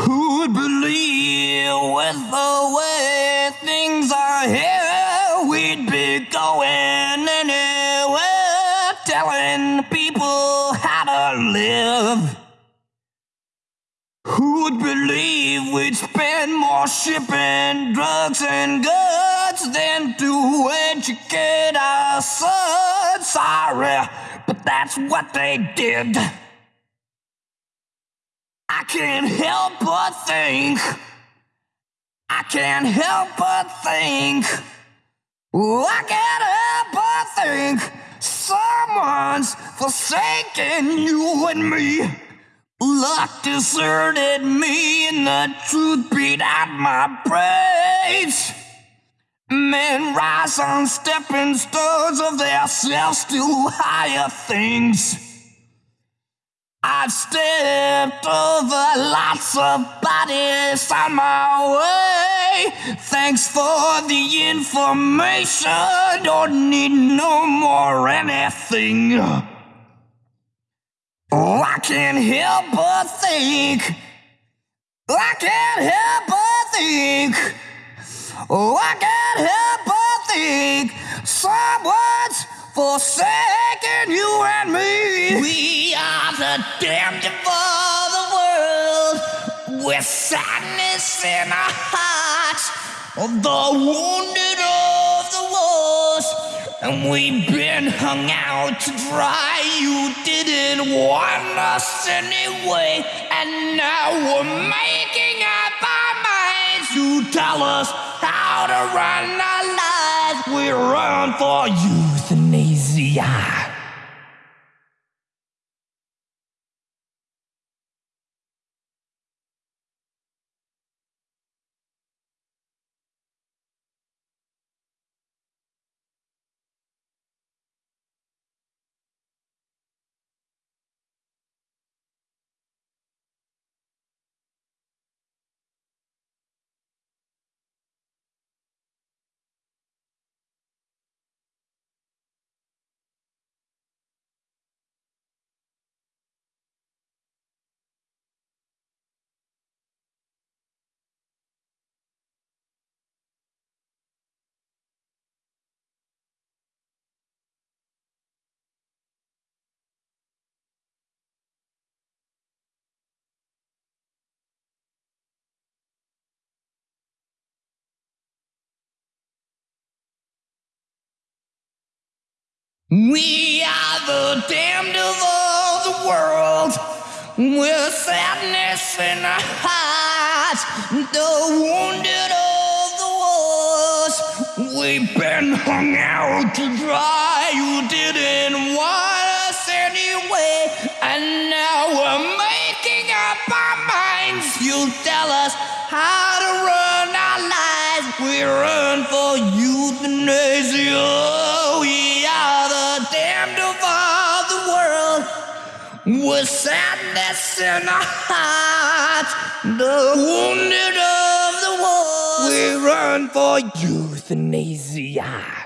Who'd believe with the way things are here, we'd be going anywhere, telling people how to live. Who'd believe we'd spend more shipping drugs and goods than to educate our sons? Sorry, but that's what they did. I can't help but think. I can't help but think. Ooh, I can't help but think. Someone's forsaken you and me. Luck deserted me, and the truth beat out my brains. Men rise on stepping stones of their selves to higher things. I've stepped over lots of bodies on my way. Thanks for the information. Don't need no more anything. Oh, I can't help but think. I can't help but think. Oh, I can't help but think. Someone's forsaken you and me. We are the damned of the world. With sadness in our hearts. The wounded of the wars. And we've been hung out to dry. You didn't want us anyway. And now we're making up our minds. You tell us how to run our lives. We run for euthanasia. We are the damned of all the world, with sadness in our hearts, the wounded of the wars. We've been hung out to dry. You didn't want us anyway, and now we're making up our minds. You tell us how to run our lives. We run for euthanasia. With sadness in our hearts, the wounded of the war. We run for euthanasia.